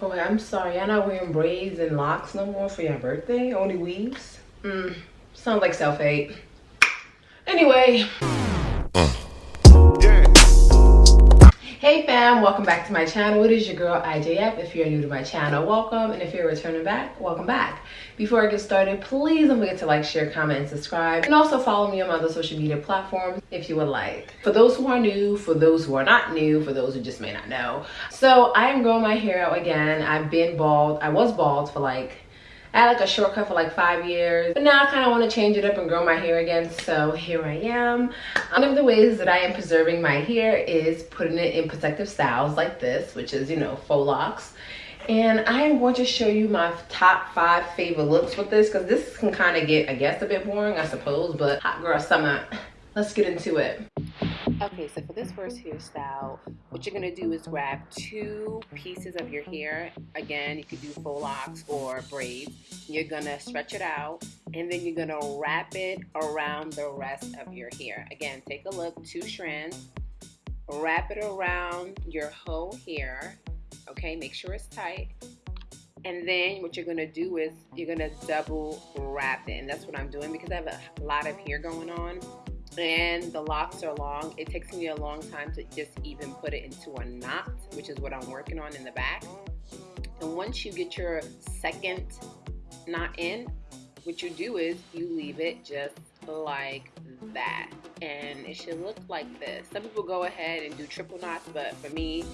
Oh, I'm sorry. Y'all not wearing braids and locks no more for your birthday? Only weaves? Mm, sounds like self-hate. Anyway. Hey fam, welcome back to my channel. It is your girl IJF. If you're new to my channel, welcome. And if you're returning back, welcome back. Before I get started, please don't forget to like, share, comment, and subscribe. And also follow me on my other social media platforms if you would like. For those who are new, for those who are not new, for those who just may not know. So I am growing my hair out again. I've been bald. I was bald for like I had like a shortcut for like five years, but now I kind of want to change it up and grow my hair again. So here I am. One of the ways that I am preserving my hair is putting it in protective styles like this, which is, you know, faux locks. And I am going to show you my top five favorite looks with this because this can kind of get, I guess, a bit boring, I suppose, but hot girl summer. Let's get into it. Okay, so for this first hairstyle, what you're gonna do is grab two pieces of your hair. Again, you could do faux locks or braids. You're gonna stretch it out and then you're gonna wrap it around the rest of your hair. Again, take a look, two strands, wrap it around your whole hair. Okay, make sure it's tight. And then what you're gonna do is you're gonna double wrap it. And that's what I'm doing because I have a lot of hair going on and the locks are long. It takes me a long time to just even put it into a knot, which is what I'm working on in the back. And once you get your second knot in, what you do is you leave it just like that. And it should look like this. Some people go ahead and do triple knots, but for me,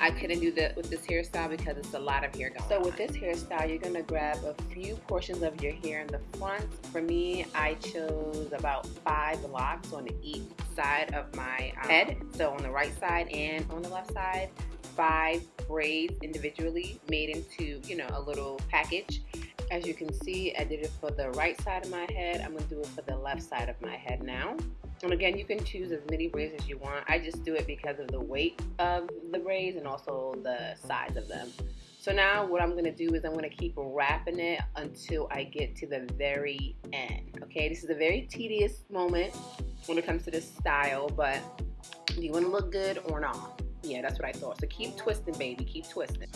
I couldn't do that with this hairstyle because it's a lot of hair going So with this hairstyle, you're gonna grab a few portions of your hair in the front. For me, I chose about five locks on each side of my um, head. So on the right side and on the left side, five braids individually made into, you know, a little package. As you can see, I did it for the right side of my head. I'm gonna do it for the left side of my head now. And again, you can choose as many braids as you want. I just do it because of the weight of the braids and also the size of them. So now what I'm gonna do is I'm gonna keep wrapping it until I get to the very end. Okay, this is a very tedious moment when it comes to this style, but do you wanna look good or not? Yeah, that's what I thought. So keep twisting, baby, keep twisting.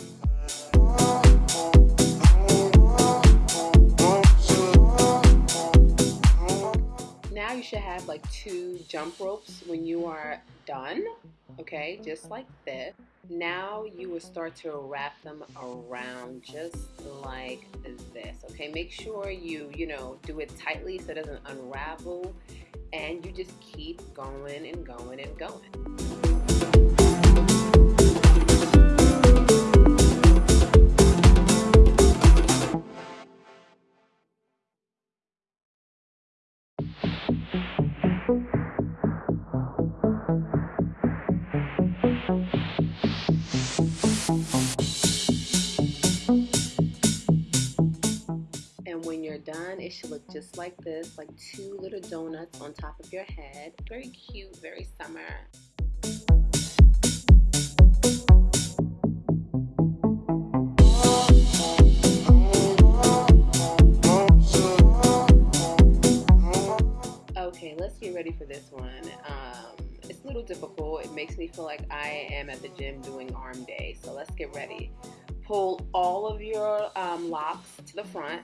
You should have like two jump ropes when you are done, okay, just like this. Now you will start to wrap them around just like this, okay? Make sure you, you know, do it tightly so it doesn't unravel and you just keep going and going and going. Done, it should look just like this, like two little donuts on top of your head. Very cute, very summer. Feel like I am at the gym doing arm day. So let's get ready. Pull all of your um, locks to the front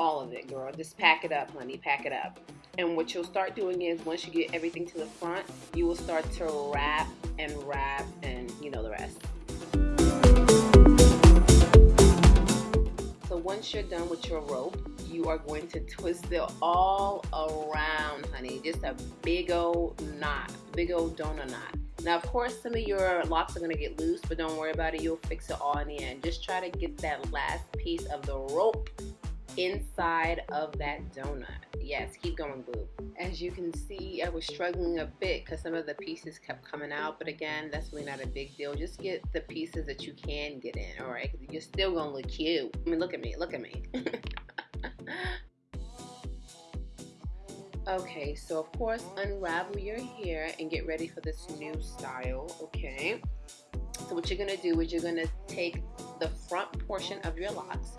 all of it, girl. Just pack it up, honey. Pack it up. And what you'll start doing is once you get everything to the front, you will start to wrap and wrap and you know the rest. So once you're done with your rope, you are going to twist it all around, honey. Just a big old knot, big old donut knot. Now, of course, some of your locks are to get loose, but don't worry about it. You'll fix it all in the end. Just try to get that last piece of the rope inside of that donut. Yes, keep going, boo. As you can see, I was struggling a bit because some of the pieces kept coming out, but again, that's really not a big deal. Just get the pieces that you can get in, all right? You're still gonna look cute. I mean, look at me, look at me. okay, so of course, unravel your hair and get ready for this new style, okay? So what you're gonna do is you're gonna take the front portion of your locks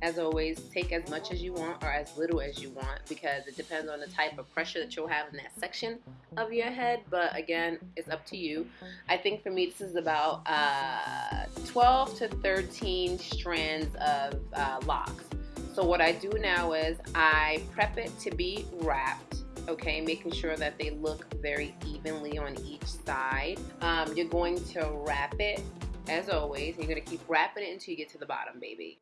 as always, take as much as you want or as little as you want because it depends on the type of pressure that you'll have in that section of your head. But again, it's up to you. I think for me, this is about uh, 12 to 13 strands of uh, locks. So what I do now is I prep it to be wrapped okay making sure that they look very evenly on each side um, you're going to wrap it as always you're going to keep wrapping it until you get to the bottom baby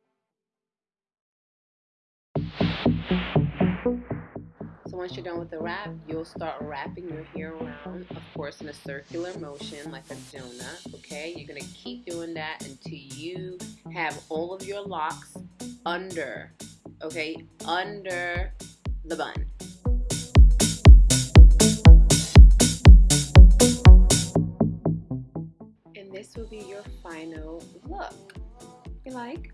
So once you're done with the wrap, you'll start wrapping your hair around, of course, in a circular motion like a donut, okay? You're gonna keep doing that until you have all of your locks under, okay, under the bun. And this will be your final look. You like?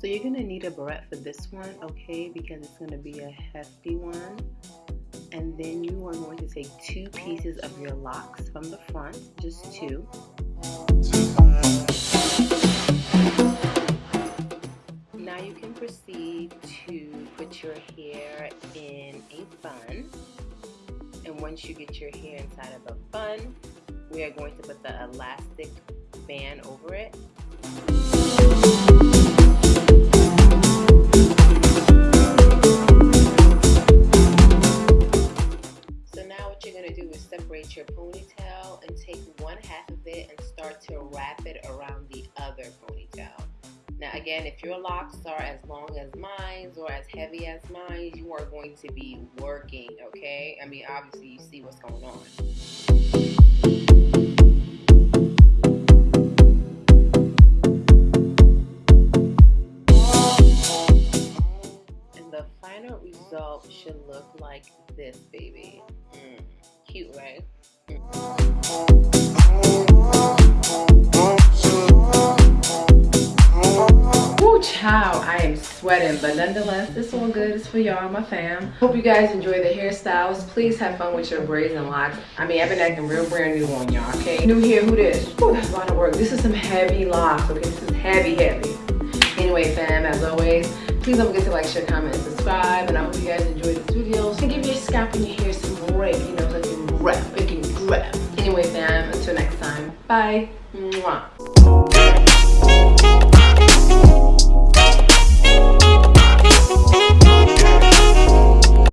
So you're gonna need a barrette for this one, okay, because it's gonna be a hefty one. And then you are going to take two pieces of your locks from the front, just two. Your hair in a bun. And once you get your hair inside of a bun, we are going to put the elastic band over it. So now what you're going to do is separate your ponytail and take one half of it and start to wrap it around the other ponytail. Now again, if your locks are as long as mine or as heavy as mine, you are going to be working, okay? I mean, obviously you see what's going on. And the final result should look like this, baby. Mm cute, right? Woo But nonetheless, this one good. It's for y'all, my fam. Hope you guys enjoy the hairstyles. Please have fun with your braids and locks. I mean, I've been acting real brand new on y'all, okay? New here, who this? Ooh, that's a lot of work. This is some heavy locks, okay? This is heavy, heavy. Anyway, fam, as always, please don't forget to like, share, comment, and subscribe. And I hope you guys enjoyed this video. And give your scalp and your hair some break, you know, so it can rep, it can grab. Anyway, fam, until next time, bye.